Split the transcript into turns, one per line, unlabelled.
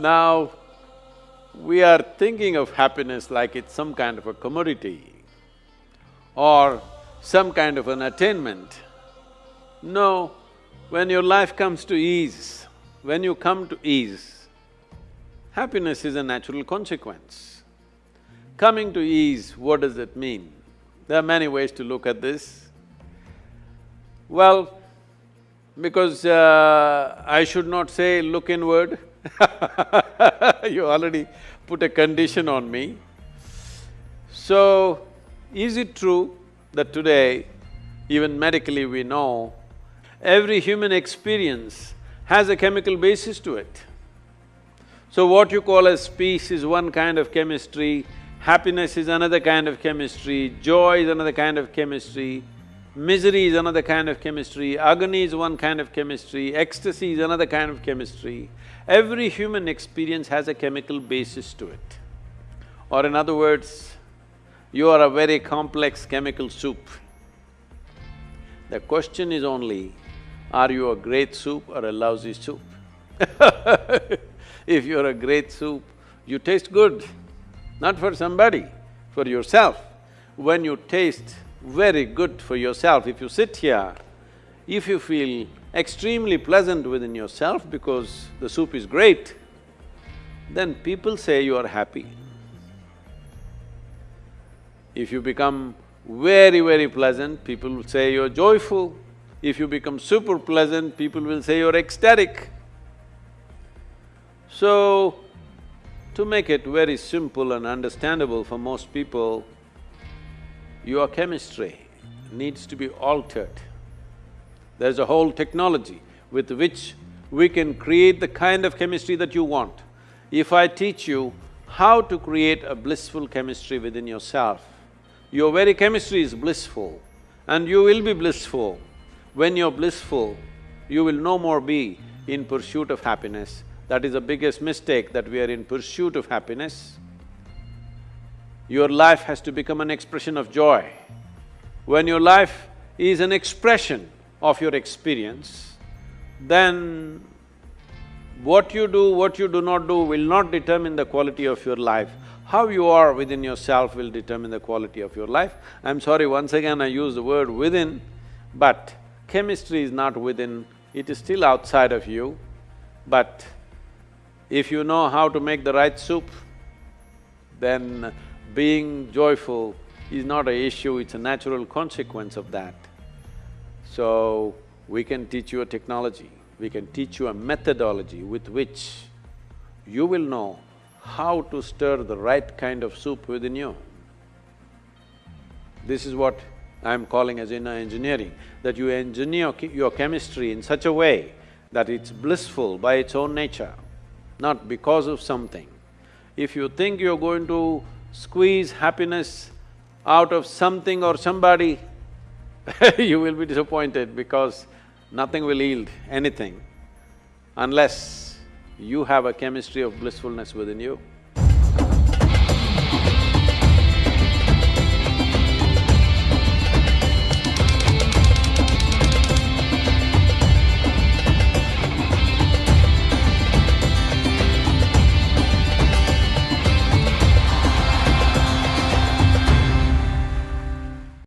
Now, we are thinking of happiness like it's some kind of a commodity or some kind of an attainment. No, when your life comes to ease, when you come to ease, happiness is a natural consequence. Coming to ease, what does it mean? There are many ways to look at this. Well, because uh, I should not say look inward you already put a condition on me. So, is it true that today, even medically we know, every human experience has a chemical basis to it. So what you call as peace is one kind of chemistry, happiness is another kind of chemistry, joy is another kind of chemistry, misery is another kind of chemistry, agony is one kind of chemistry, ecstasy is another kind of chemistry. Every human experience has a chemical basis to it. Or in other words, you are a very complex chemical soup. The question is only, are you a great soup or a lousy soup? if you're a great soup, you taste good, not for somebody, for yourself. When you taste very good for yourself, if you sit here, if you feel extremely pleasant within yourself because the soup is great, then people say you are happy. If you become very, very pleasant, people will say you're joyful. If you become super pleasant, people will say you're ecstatic. So, to make it very simple and understandable for most people, your chemistry needs to be altered. There's a whole technology with which we can create the kind of chemistry that you want. If I teach you how to create a blissful chemistry within yourself, your very chemistry is blissful and you will be blissful. When you're blissful, you will no more be in pursuit of happiness. That is the biggest mistake, that we are in pursuit of happiness. Your life has to become an expression of joy. When your life is an expression of your experience, then what you do, what you do not do will not determine the quality of your life. How you are within yourself will determine the quality of your life. I'm sorry, once again I use the word within, but chemistry is not within, it is still outside of you. But if you know how to make the right soup, then being joyful is not a issue, it's a natural consequence of that. So, we can teach you a technology, we can teach you a methodology with which you will know how to stir the right kind of soup within you. This is what I'm calling as inner engineering, that you engineer your chemistry in such a way that it's blissful by its own nature, not because of something. If you think you're going to squeeze happiness out of something or somebody, you will be disappointed because nothing will yield anything unless you have a chemistry of blissfulness within you.